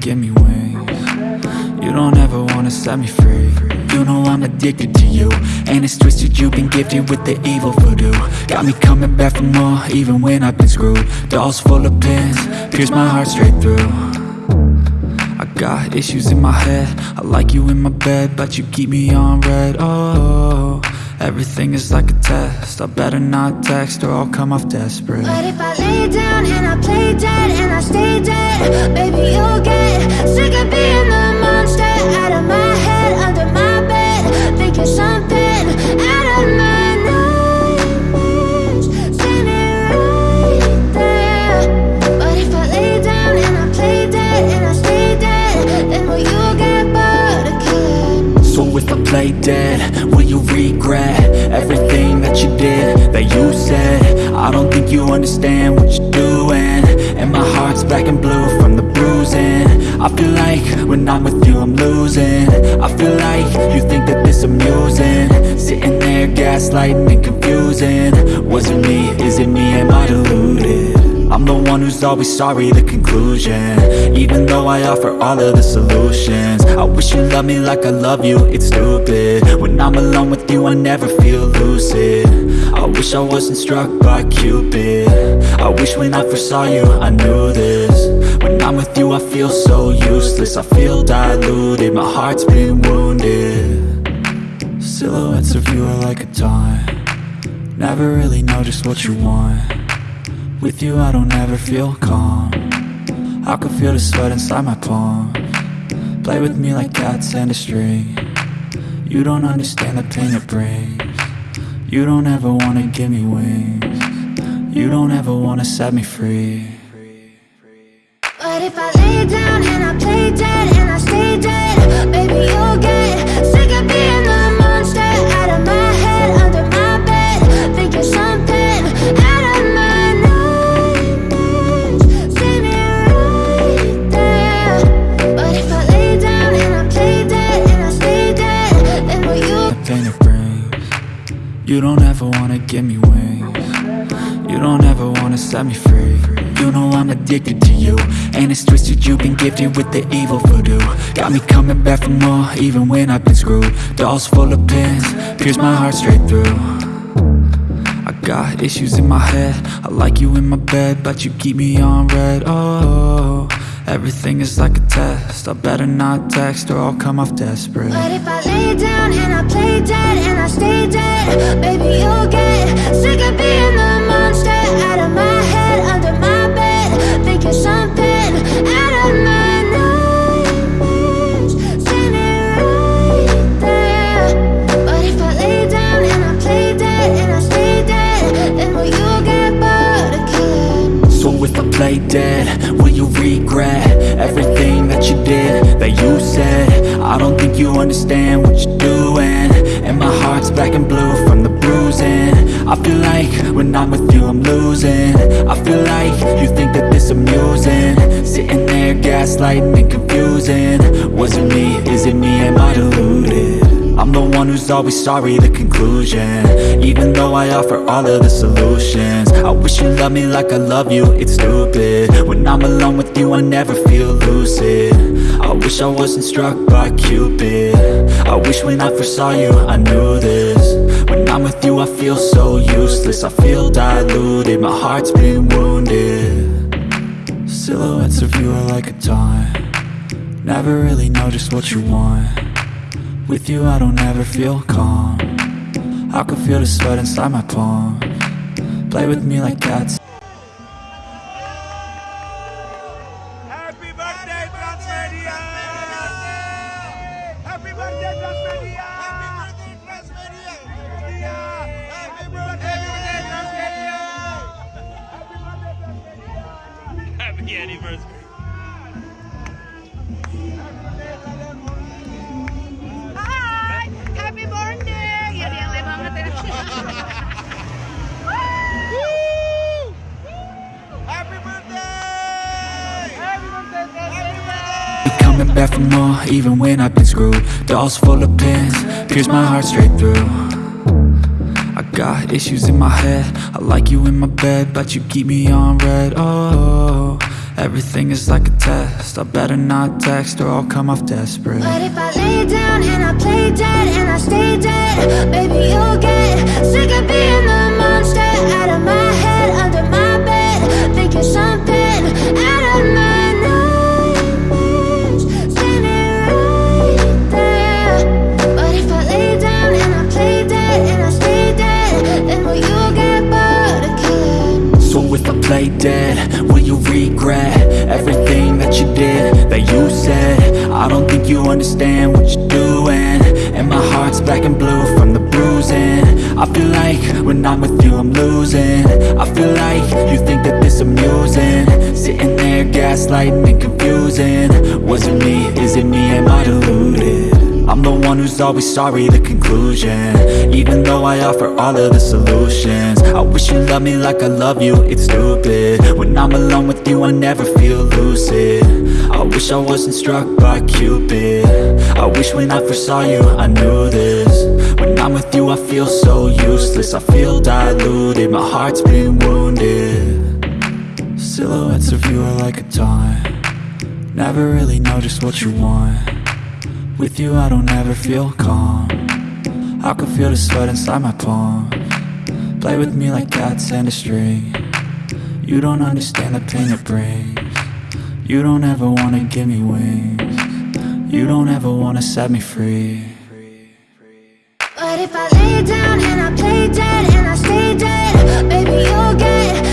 give me wings. You don't ever wanna set me free. You know I'm addicted to you And it's twisted, you've been gifted with the evil voodoo. Got me coming back for more, even when I've been screwed. Dolls full of pins, pierce my heart straight through. I got issues in my head. I like you in my bed, but you keep me on read. Oh, everything is like a test. I better not text or I'll come off desperate. But if I lay down and I play dead and I stay dead Baby, you'll get sick of being the monster Out of my head, under I don't think you understand what you're doing. And my heart's black and blue from the bruising. I feel like when I'm with you I'm losing. I feel like you think that this amusing. Sitting there gaslighting and confusing. Was it me, is it me, one who's always sorry, the conclusion. Even though I offer all of the solutions I wish you loved me like I love you, it's stupid. When I'm alone with you, I never feel lucid. I wish I wasn't struck by Cupid. I wish when I first saw you, I knew this. When I'm with you, I feel so useless. I feel diluted, my heart's been wounded. Silhouettes of you are like a taunt. Never really know just what you want with you I don't ever feel calm. I can feel the sweat inside my palm. Play with me like cats and a string. You don't understand the pain it brings. You don't ever wanna give me wings. You don't ever wanna set me free. But if I You don't ever wanna give me wings. You don't ever wanna set me free. You know I'm addicted to you And it's twisted, you've been gifted with the evil voodoo. Got me coming back for more, even when I've been screwed. Dolls full of pins, pierce my heart straight through. I got issues in my head. I like you in my bed, but you keep me on read. Oh, everything is like a test. I better not text or I'll come off desperate. But if I lay down and I play dead and I stay dead Baby, you'll get sick of being the monster Out of my head, under my bed Thinking something I don't think you understand what you're doing. And my heart's black and blue from the bruising. I feel like when I'm with you I'm losing. I feel like you think that this amusing. Sitting there gaslighting and confusing. Was it me, is it me, am I always sorry, the conclusion. Even though I offer all of the solutions I wish you loved me like I love you, it's stupid. When I'm alone with you, I never feel lucid. I wish I wasn't struck by Cupid. I wish when I first saw you, I knew this. When I'm with you, I feel so useless I feel diluted, my heart's been wounded. Silhouettes of you are like a taunt. Never really know just what you want with you I don't ever feel calm I can feel the sweat inside my palm Play with me like cats Happy birthday, Transmedia! Happy birthday, Transmedia! Happy birthday, Transmedia! Happy birthday, Transmedia! Happy anniversary. Coming back for more even when I've been screwed. Dolls full of pins, pierce my heart straight through. I got issues in my head. I like you in my bed, but you keep me on read. Oh, Everything is like a test. I better not text or I'll come off desperate. But if I lay down and I play dead and I stay dead, baby, you'll get sick of being the play dead, will you regret Everything that you did, that you said? I don't think you understand what you're doing. And my heart's black and blue from the bruising. I feel like when I'm with you I'm losing. I feel like you think that this amusing. Sitting there gaslighting and confusing. Was it me, is it me, am I deluded? I'm the one who's always sorry, the conclusion. Even though I offer all of the solutions I wish you loved me like I love you, it's stupid. When I'm alone with you, I never feel lucid. I wish I wasn't struck by Cupid. I wish when I first saw you, I knew this. When I'm with you, I feel so useless I feel diluted, my heart's been wounded. Silhouettes of you are like a taunt. Never really know just what you want with you I don't ever feel calm. I can feel the sweat inside my palm. Play with me like cats and a string. You don't understand the pain it brings. You don't ever wanna give me wings. You don't ever wanna set me free. But if I lay down and I play dead and I stay dead, baby, you'll get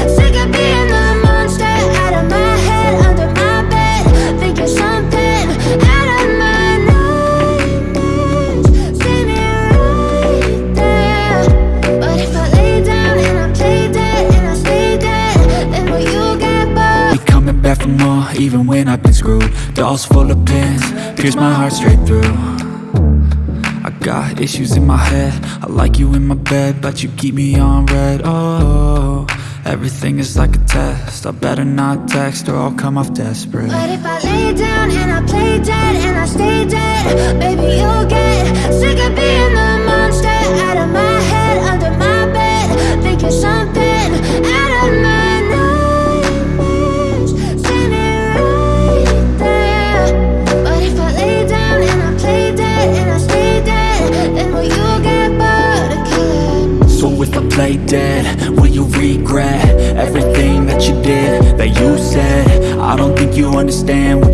screwed. Dolls full of pins, pierce my heart straight through. I got issues in my head. I like you in my bed But you keep me on read. Oh, everything is like a test. I better not text or I'll come off desperate. But if I lay down and I play dead and I stay dead, baby, understand